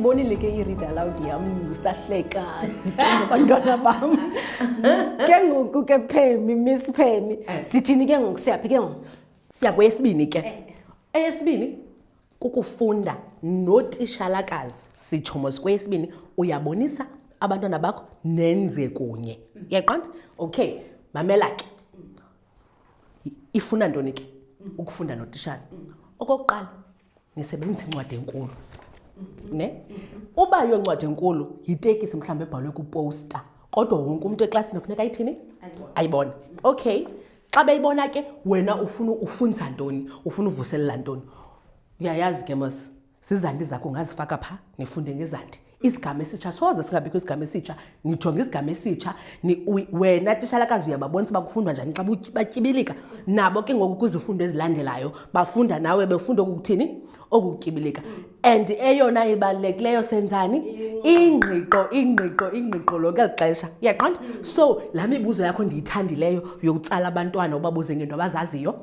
ndiyibonile ke i-read aloud yam usahlekazi ngabantwana bam ke ngoku ke phemi miss phemi eh. sithini ke ngoku siyaphi ke ngoku siyakweyesibini ke eh. eyesibini kukufunda notishalakazi sitshomozi kweyesibini uyabonisa abantwana bakho nenze kunye yaqonda okay mamela ke ifuna ntoni ke ukufunda notishala okokuqala nisebenzisa incwadi enkulu ne uba yo ncwadi enkulu yitekisi mhlawumbi ebhalwe kuposta kodwa wonke umntu eklasini funeka ayithini ayibone okay xa beyibona ke wena ufuna ufunza ntoni ufuna uvuselela ntoni uyayazi ke mos zizandi zakho ngazifaka phaa nifunde ngezandi isigama esitsha soze singabikho isigama esitsha nijonge isigama esitsha wena tishalakazi uyababonisa uba kufundwa njani xa batyibilika nabo ke ngoku kwizifundo ezilandelayo bafunda nawe befunda okukuthini okutyibilika and eyona ibalulekileyo senzani ingqiqo ingqiqo ingqiqo lonke eli xesha uyaqonda so laa mibuzo yakho ndiyithandileyo yokutsala abantwana ubabuze ngento abazaziyo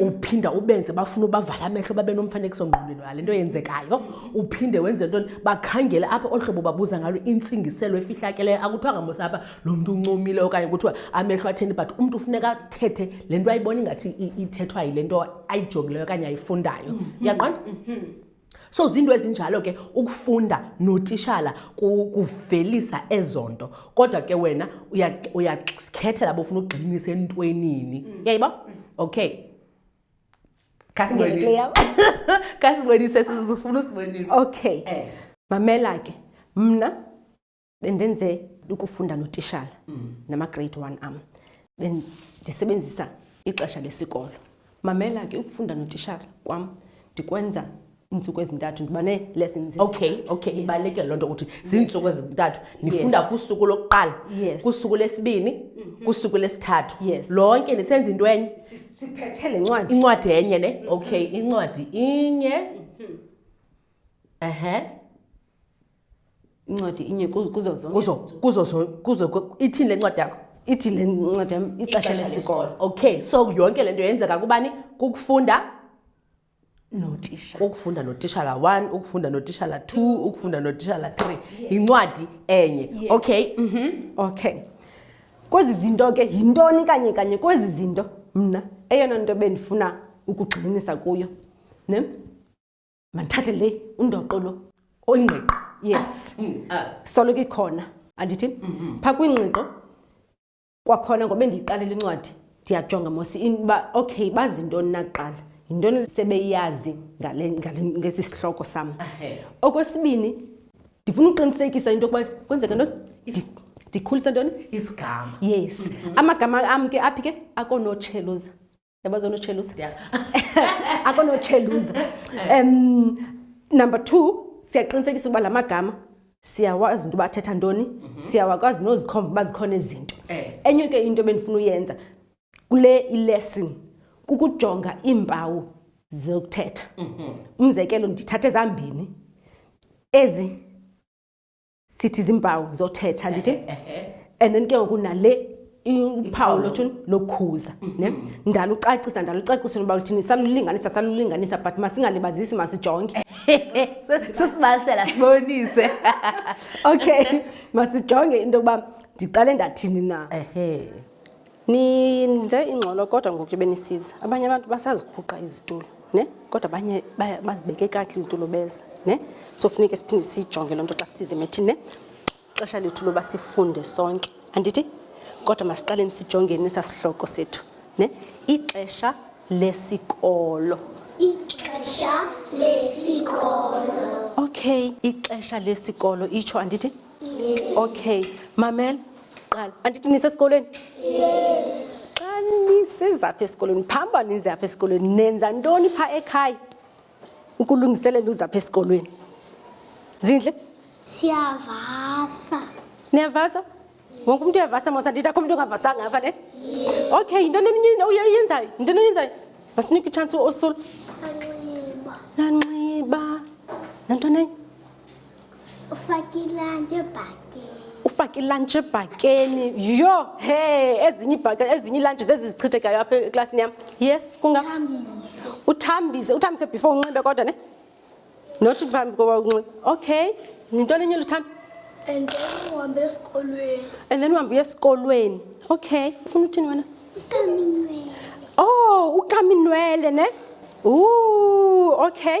uphinda ubenze bafuna ubavala amehlo babe nomfanekiso ngqondweni wale nto yenzekayo uphinde wenze ntoni bakhangele apho olu hlobo babuza ngalo intsingiselo efihlakeleyo akuthiwanga mosapha lo mntu uncomile okanye kuthiwa amehlo atheni but umntu ufuneka athethe le nto ayibona ingathi ithethwa yile nto ayijongileyo okanye ayifundayo mhm. uyaqonda mm -hmm. so zinto ezinjalo ke ukufunda notishala kuvelisa ezo nto kodwa ke wena uyakhethela bo ufuna ugxininisa entwenini mm. yayiba mm. okay kasibonise sizifuna usibonisa okay eh. mamela ke mna bendenze ukufunda notishala mm. namagrade one am ndisebenzisa ixesha lesikolo mamela ke ukufunda notishala kwam ndikwenza iintsuku ezintathu ndiba nee-lessons okay okay yes. ibalulekile loo nto ukuthi ziintsuku yes. ezintathu ndifunda yes. kusuku lokuqala yes. kusuku lesibini mm -hmm. kusuku lesithathu yes. lonke ndisenza into enye siphethe le ncwadi incwadi enye ne mm -hmm. okay incwadi inye mm -hmm. ehe uh -huh. incwadi inye kuzo zonkeithini le ncwadi yakho ithi le ncwadi yam ixesha lesikolo okay so yonke le nto yenzeka kubani kukufunda notisha ukufunda notishala one ukufunda notishala two ukufunda notishala three yincwadi enye okay mhm. okay kwezi zinto ke yintoni kanye kanye kwezi zinto mna eyona nto bendifuna ukugxininisa kuyo ne mandithathe le undoqo lo oyingqiqo yes ah, mm, ah. soloko ikhona andithi mm-hmm. phaa kwingqiqo kwakhona ngoba endiyiqalela incwadi ndiyajonga mos uba okay bazintoni nakuqala yintoni sebeyazi ngesi sihloko sam okwesibini ndifuna uqinisekisa into yokuba kwenzeka ntoni ndikhulisa ntoni isigama yes mm-hmm. amagama am ke aphi ke akonotshelo yabazo notsheluza yeah. akonotsheluza um number two siyaqinisekisa ukuba la magama siyakwazi into bathetha ntoni mm -hmm. siyawakwazi nozikhomba uba zikhona ezinto eh. enye ke into ebendifuna uyenza kule ilesson kukujonga iimpawu zokuthetha mm -hmm. umzekelo ndithathe zambini ezi sithi ziimpawu zothetha ndithi and then ke ngoku nale uphawu lothuni lokhuza mm-hmm. ne ndalucacisa ndalucacisa noba luthini salulinganisa salulinganisa but masingalibazisi masijonge sosibalisela sibonise okay masijonge into yokuba ndiqale ndathini na Ninze ingxolo kodwa ngoku ke benisiza. Abanye abantu basazirhuqa izitulo, ne? Kodwa abanye bazibeke kakhe izitulo beza, ne? So funeke siphinde sijonge lonto xa sisize methi, ne? Xesha lethu loba sifunde sonke. Andithi? Kodwa masiqaleni sijongeni esasihloko sethu, ne? Ixesha lesikolo. Ixesha lesikolo. Okay, ixesha lesikolo itsho andithi? okay mamela qala andithi nisesikolweni xa nisezapha esikolweni phambi uba ninze apha esikolweni nenza ntoni phaa ekhaya ukulungiselela uzapha esikolweni zindle siyavasa niyavasa wonke umntu uyavasa mosa ndithi akho mntu ongavasanga apha ne okay yinto uyenzayo yinto noyenzayo masinike itshansi uosula nanxiba nantoni enye ufake ilantshi ebhakeni yho he ezinye ibhake ezinye ilantshi zezi zichithekayo apha eklasini yam yes kunga uthambise uthambise before unxibe kodwa ne not phambi koba unxibe okay yinto lenye luthanda and then uhambe esikolweni and then uhambe uye esikolweni okay ufuna uthini wena ukaminwele oh ukaminwele ne ooh okay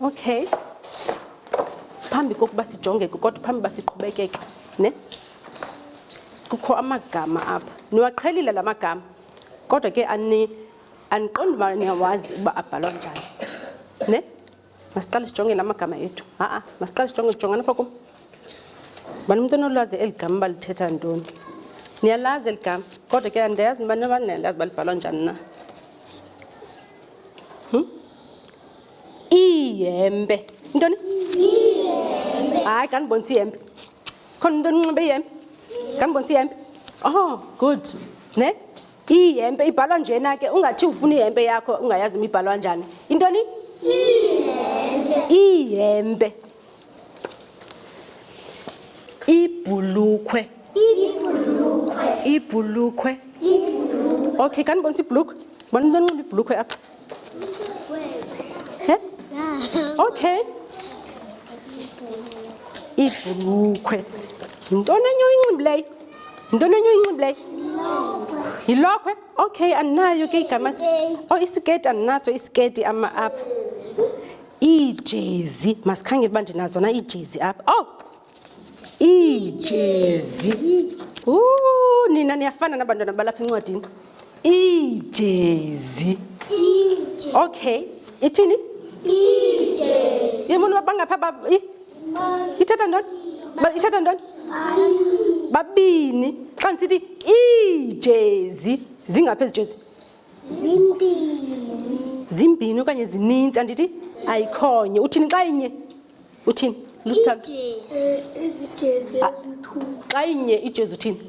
Okay. Phambi kokuba sijonge kodwa phambi ba siqhubekeke, ne? Kukho amagama apha. Niwaqhelile la magama. Kodwa ke ani aniqondi uba niyawazi uba abhalwa njani. Ne? Masiqale sijonge la magama ethu. Ha-a, masiqale sijonge jongana apha kum. Bani umntu onolwazi eli gama uba lithetha ntoni? Niyalazi eli gama kodwa ke andiyazi uba nibani niyazi uba libhalwa njani na. hmm? iyembe ntoni hayi kandibonisa iyembe khona into ndinxibe iyembe kandibonisa iyembe oh good ne iyembe ibhalwa njena ke ungathi ufuna iyembe yakho ungayazi uma ibhalwa njani intoni iyembe ibhulukhwe ibhulukhwe okay kanibonisa ibhulukhwe bona into onxiba ibhulukhwe apha he okay ibhulukhwe yintoni enye uyinxibileyo yintoni enye uyinxibileyo yilokhwe okay andinayo ke igama o oh, isiketi andinaso isiketi ama apha iijezi masikhangele uba ndinazo na iijezi apha oh iijezi uh, nina niyafana nabantwana balapha encwadini iijezi okay ithini yemona uba bangapha ithetha ntoni ithetha ntoni babini xa ndisithi iijezi zingaphi ezijezi zimbini zimbini okanye zininzi andithi ayikhonye uthini xa inye uthini luthando xa inye ijezi uthini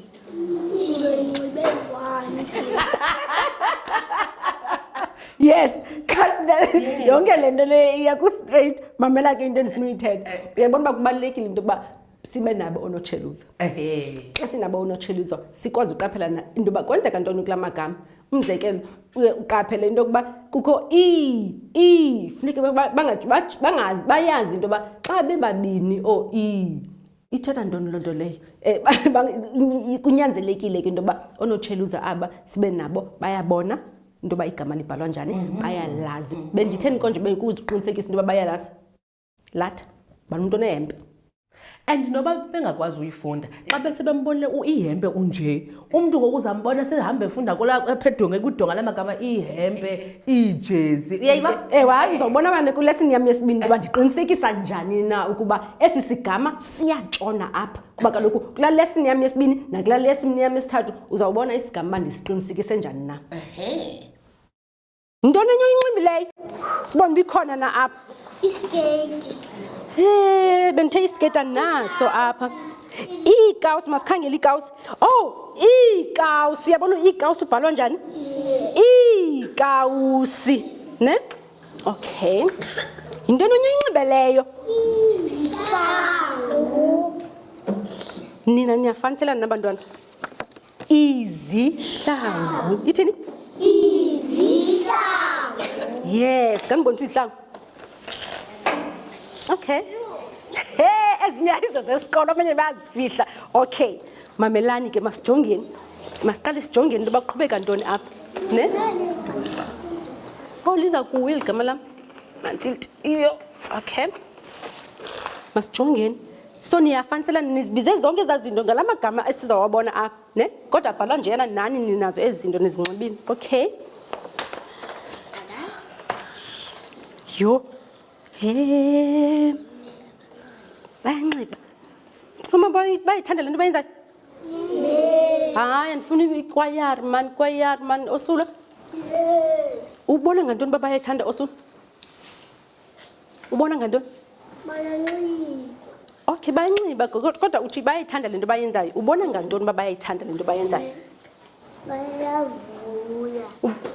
yes yonke le nto le iyakustraight mamela ke into endifuna uyithetha uyabona uba kubalulekile into yokuba sibe nabo oonotsheluzo xa sinabo oonotsheluzo sikwazi uqaphela into yoba kwenzeka ntoni kula magama umzekelo uye uqaphele into yokuba kukho i i funeke bangazi bayazi into yoba xa bebabini o oh, i ithetha ntoni loo nto leyo um kunyanzelekile ke into yoba oonotsheluza aba sibe nabo bayabona into yoba igama libhalwa njani mm-hmm. bayalazi mm-hmm. benditheni konje bekuziqinisekisa into yoba bayalazi lathi bani umntu onehempe and noba bengakwazi uyifunda xa besebembonile ihempe unje umntu ngoku uzambona sehamba efunda kulaphedonge kwidonga lamagama ihempe iijezi uyayiba ewe hayi uzobona bane kulesini yam yesibini uba ndiqinisekisa njani na ukuba esi sigama siyatshona apha kuba kaloku kula lesini yam yesibini nakula lesini yam yesithathu uzawubona isigama uba ndisiqinisekise njani na ehe Yintoni enye oyinxibileyo? Sibona uba ikhona na apha. Isketi. Hey, bendithe isketi andinaso apha. Iikawusi masikhangele iikawusi. Oh, iikawusi. Uyabona iikawusi ubhalwa njani? Iikawusi. Ne? Okay. Yintoni enye oyinxibeleyo? Iikawusi. Nina niyafaniselana nabantwana. izihlangu ithini izihlangu yes kandibonisa izihlangu okay he ezinye izo zesikolo abanye bayazifihla okay mamelani ke masijongeni masiqale sijongeni into yoba kuqhubeka ntoni apha ne o oh, liza kuwe eli gama lam mantilti iyo okay masijongeni so niyafanisela nizibize zonke ezaa zinto ngala magama esizawabona apha ne kodwa bhala njeyana nani ninazo ezi zinto nizinxibile okay yho he bayanxiba uma bayithanda le nto bayenzayo hayi andifuna ikwayar mani kwayar mani osula ubona ngantoni uba bayayithanda osula ubona ngantoni bayanxiba okay bayanxiba kodwa uthi bayayithanda le nto bayenzayo ubona ngantoni uba bayayithanda le nto bayenzayo bayavuya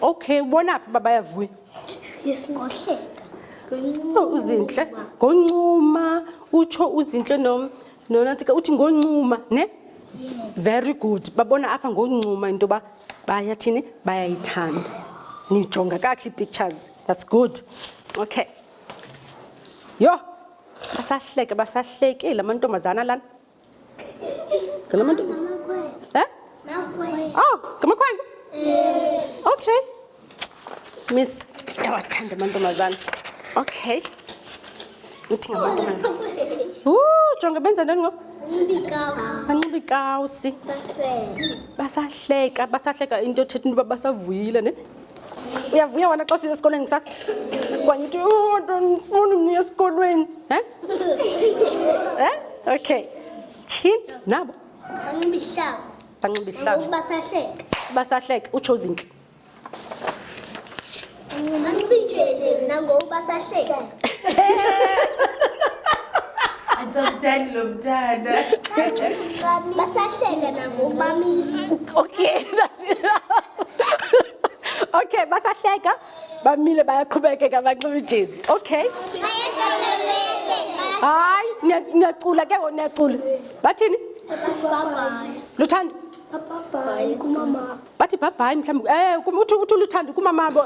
okay ubona phi uba bayavuya yesingohleka oh, uzintle ngoncuma utsho uzintle nonantsika uthi ngoncuma ne very good babona apha ngoncuma into yoba bayathini bayayithanda nijonga kakhe ii-pictures that's good okay yho basahleke basahlekile amantombazana lana miss ndawathanda amantombazana okay uthi ngamantombazana jonga benza ntoni ngo banxiba ikawusi basahleka basahleka into othetha into uba basavuyile ne uyavuya wena xa siye esikolweni kusasa kwanyithi ndifuni mniye esikolweni um um okay tyhini nabo banxiba ihlanga banxiba ihlanga basahleke basahleke utsho zintle banxiba iintshwezi nangoku basahleke andisomthandi lo mntana basahleke nangoku bamile okay okay basahleka bamile bayaqhubekeka banxiba ijezi okay hayi niyacula ke ngo niyacula bathini luthando bathi bhabhayi mhlawumbi um uthi uthi luthando kumamabo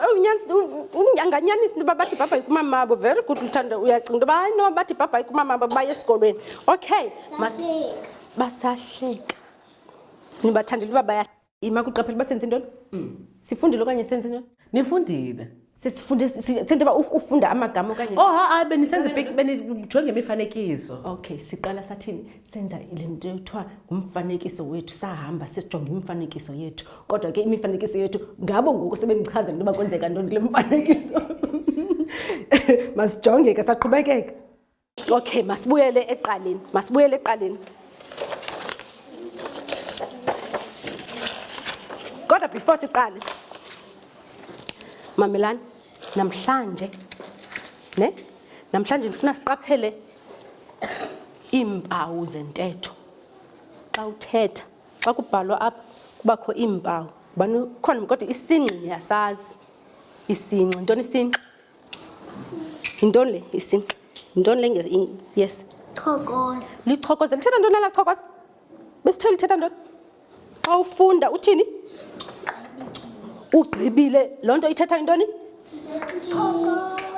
anganyanisi into yoba bathi bhabhayi kumamabo very good luthando uyacinga into yoba hayi no bathi bhabhayi kumamabo baye esikolweni okay basahleka nibathandile uba baya ima kuqaphela uba senze intoni mm. sifundile okanye senze intoni nifundile sesifundesithinto uba ufunda amagama okanye oh ha-a benisenza benijonge imifanekiso okay siqala sathini senza le nto kuthiwa ngumfanekiso wethu sahamba sesijonge imifanekiso yethu kodwa ke imifanekiso yethu ngabo ngoku sebendichaza into yoba kwenzeka ntoni kule mfanekiso masijonge ke saqhubekeka okay masibuyele eqaleni masibuyele eqaleni kodwa before siqale mamelani namhlanje ne namhlanje ndifuna siqaphele iimpawu zentetho xa uthetha xa kubhalwa apha kubakho iimpawu khona kodwa isingqi niyasazi isingqi ntoni isingqi yintoni le isinqa yintoni le yes chokoza lichokoza lithetha ntoni lela chokoza besithe lithetha ntoni xa ufunda uthini ugqibile loo nto ithetha intoni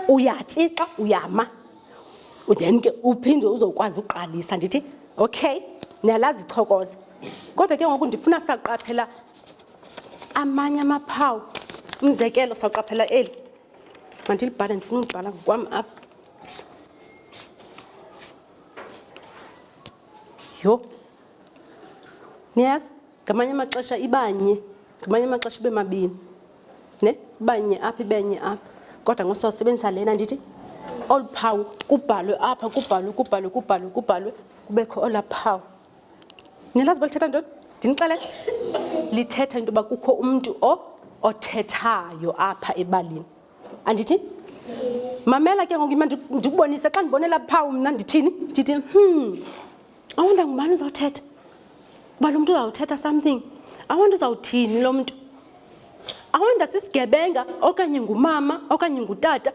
uyatsixa uyama then ke uphinde uzokwazi uqalisa ndithi okay niyalazi chokoza kodwa ke ngoku ndifuna saqaphela amanye amaphawu umzekelo saqaphela eli mandilibhale ndifuna ukubhala ngokwam apha yho niyazi ngamanye amaxesha ibanye ngamanye amaxesha ibe mabini ne ibanye apha ibenye apha kodwa ngososebenzisa lena ndithi olu phawu kubhalwe apha kubhalwe kubhalwe kubhalwe kubhalwe kubekho olaphawu nilazi uba lithetha ntoni ndinixelele lithetha into yoba kukho umntu o othethayo apha ebalini andithi mamela ke ngoku ima ndikubonise xa ndibonela phawu mna ndithini ndithi hmm awonda ngubani uzawuthetha uba lo mntu uzawuthetha something awonda uzawuthini lo mntu awonda sisigebenga okanye ngumama okanye ngutata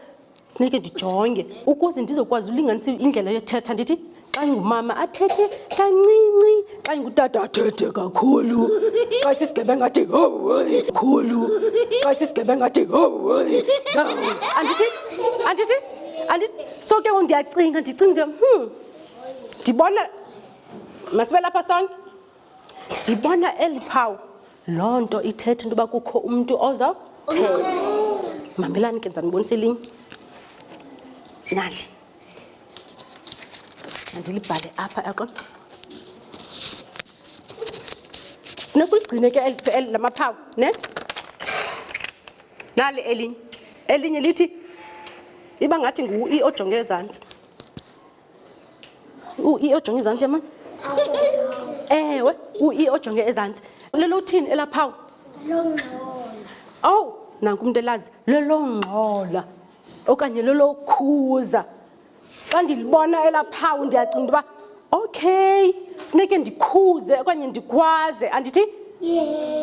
funeke ndijonge ukuze ndizokwazi ulinganisa indlela yothetha ndithi xa ingumama athethe kancinci xa ingutata athethe kakhulu xa sisigebe ngathi khulu xa sisigebe ngathi andithi andithi andithi so ke ndiyacinga ndicinga um ndibona masibe lapha sonke ndibona eli phawu loo nto ithetha into yoba kukho umntu oza mamelani ke ndizanibonisa elinye nali andilibhale apha yaqona funeka uligcine ke la maphawu ne nali elinye elinye lithi iba ngathi ngu-i ojonge ezantsi u-e ojonge ezantsi yamani ewe u-e ojonge ezantsi lelo uthini elaphawu owu nanku umntu elazi lelongxola okanye lelokhuza xa ndilibona elaphawu ndiyacinga into yoba okay funeke ndikhuze okanye ndikwaze andithi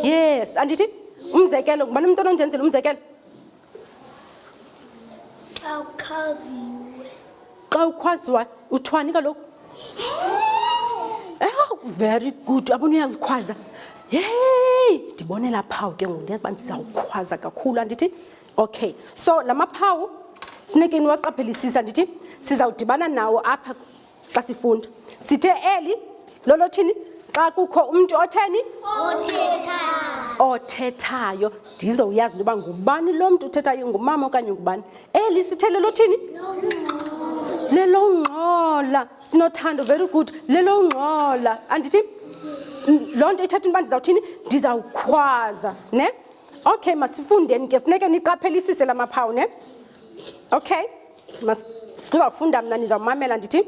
yes andithi umzekelo ngubani umntu onondenzela umzekelo xa ukhaziwe xa ukhwaziwa uthwani kaloku eh, oh, very good abona uyangikhwaza yeyi ndibonela phawu ke ngoku ndiyazi uba ndizawukhwaza kakhulu andithi okay so la maphawu funeke niwaqaphelisisa ndithi sizawudibana nawo apha xa sifunda sithe eli lolothini xa kukho umntu otheni othethayo ndize uyazi into yoba ngubani lo mntu uthethayo ngumama okanye ngubani eli sithe lolothini lelongxola sinothando very good lelongxola andithi loo nto ithetha into yoba ndizawuthini ndizawukhwaza ne okay masifundeni ke funeke niqaphelisise la maphawu ne okay kuzawufunda mna nizawumamela ndithi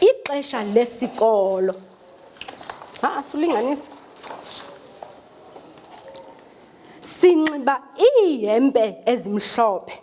ixesha lesikolo ha sulinganisa sinxiba iihempe ezimhlophe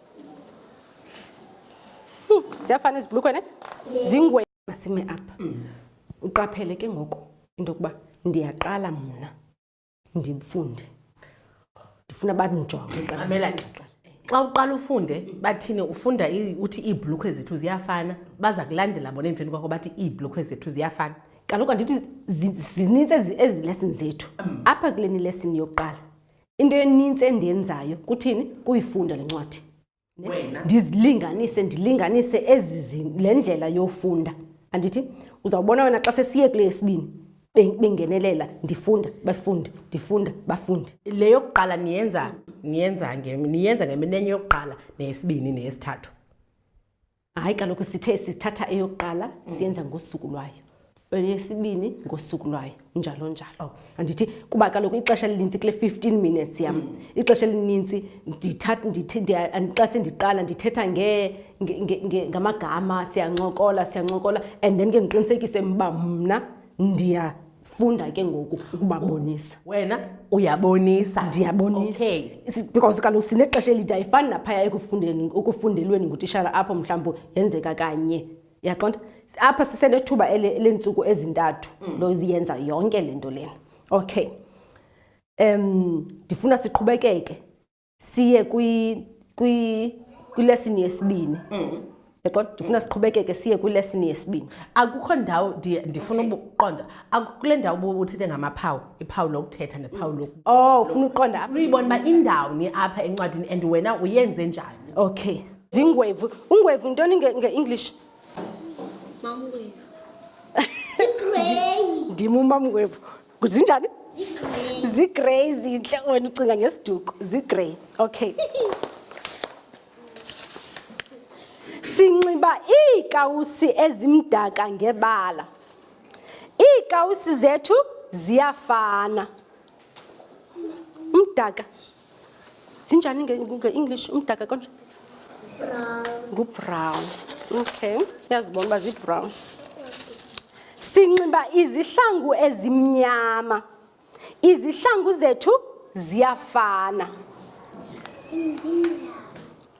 Hmm, ziyafana izibhulukwe ne zingwe masime apha uqaphele ke ngoku into yokuba ndiyaqala mna ndimfunde ndifuna bandijonge qamela ke xa uqala ufunde bathini ufunda uthi iibhulukhwe zethu ziyafana baza kulandela bona emveni kwakho bathi iibhulukhwe zethu ziyafana kaloku andithi zininzi ezi lesini zethu apha kule ni lesini yokuqala into enintsi endiyenzayo kuthini kuyifunda le ncwadi ndizilinganise ndilinganise ezi le ndlela yofunda andithi uzawubona wena xa sesiye kule yesibini bengenelela ndifunda bafunde ndifunda bafunde le yokuqala niyenza niyenza niyenza ngeminenye yokuqala neyesibini neyesithathu Hayi kaloku sithe sithatha eyokuqala siyenza ngosuku lwayo eyesibini ngosuku lwayo njalo njalo oh. andithi kuba kaloku ixesha elininzi kule 15 minutes yam mm. ixesha elininzi xa sendiqala ndithetha ngamagama siyancokola siyancokola and then ke ndiqinisekise uba mna ndiya funda ke ngoku ukubabonisa wena uyabonisa ndiyabonisa okay. because kaloku sinexesha elide ayifani naphaya ekufundelweni ngutishara apho mhlawumbi yenzeka kanye yaqonda apha sisenethuba leentsuku ezintathu mm. loyenza yonke le nto lena okay um ndifuna siqhubekeke siye kwi kwi lesson yesibini mm. yaqonda ndifuna siqhubekeke siye kwilesini yesibini akukho ndawo ndifuna ukuqonda kule ndawo uthethe ngamaphawu iphawu lokuthetha nephawu loku o oh, ufuna ukuqonda uyibona uba indawuni apha encwadini and wena uyenze njani okay zingwevu ungwevu ntoni nge-english ndim umamngwevu zinjani zigrey zintle wena ucinga ngesiduko zigrey okay sinxiba iikawusi ezimdaka ngebala iikawusi zethu ziyafana umdaka zinjani nge-english umdaka konje ngubrown okay uyazibona uba zibrown sinxiba izihlangu ezimnyama izihlangu zethu ziyafana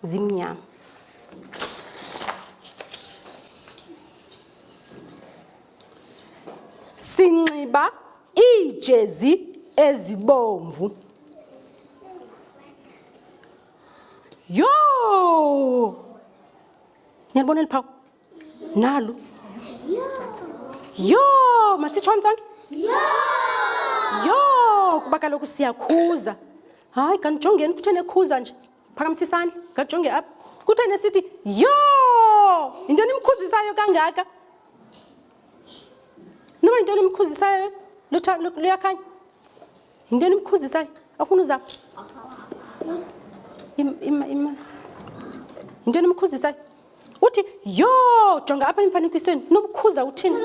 zimnyama sinxiba iijezi ezibomvu yho niyalibona eli phawu nalo yho masitshoni sonke yho kuba kaloku siyakhuza hayi kanijongeni kutheni ekhuza nje phakamisisani ngajonge apha kutheni esithi yho yinto enimkhuzisayo kangaka noba yinto enimkhuzisayo luyakhanya yinto enimkhuzisayo afuna uzama yinto enimkhuzisayo uthi yho jonga apha emfanekisweni nobukhuza uthini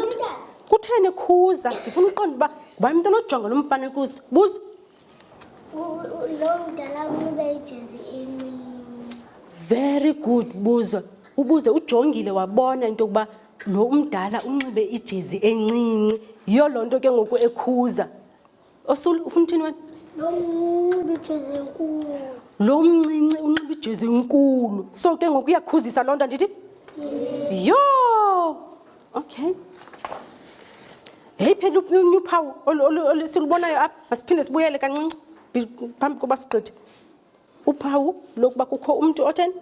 kutheni khuza ndifuna uqonda uba ngubani umntu onojonga lo mfanekiso buza very good buzo ubuze ujongile wabona into yokuba lo umdala unxibe ijezi encinci yiyo loo nto ke ngoku ekhuza osul ufuna uthini wena lo mncinci unxiba ijezi enkulu so ke ngoku iyakhuzisa loo nto andithi yho okay heyi phela uphawu silubonayo apha masiphinde sibuyele kancinci phambi koba sigqithe uphawu lokuba kukho umntu otheni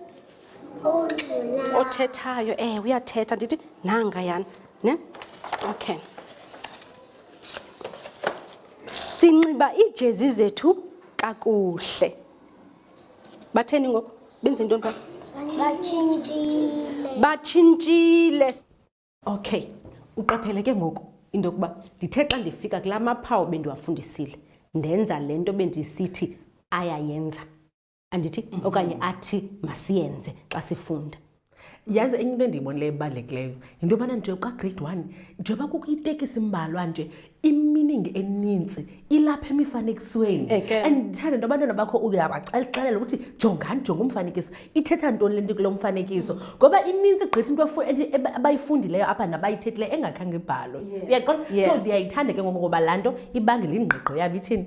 othethayo e uyathetha ndithi nanga yana ne okay sinxiba iijezi zethu kakuhle batheni ngoku benza intoni pha batshintshile batshintshile okay uqaphele ke ngoku into yokuba ndithe xa ndifika kula maphawu bendiwafundisile ndenza le nto bendisithi ayayenza andithi mm-hmm. okanye athi masiyenze xa sifunda yazi enye into endiyibonileyo ebalulekileyo yinto yobana nje kwagrade one njengoba kukho itekisi mbalwa nje iminingi eninzi ilapha emifanekisweni and ndithanda into abantwana bakho uyabaxelela ukuthi jongani jonga umfanekiso ithetha ntoni le nto kulo mfanekiso ngoba ininzi gqitha into abayifundileyo apha nabayithethileyo engakhange ibhalwe uyaqona so ndiyayithanda ke ngoku ngoba laa nto ibangela ingqiqo yabo ithini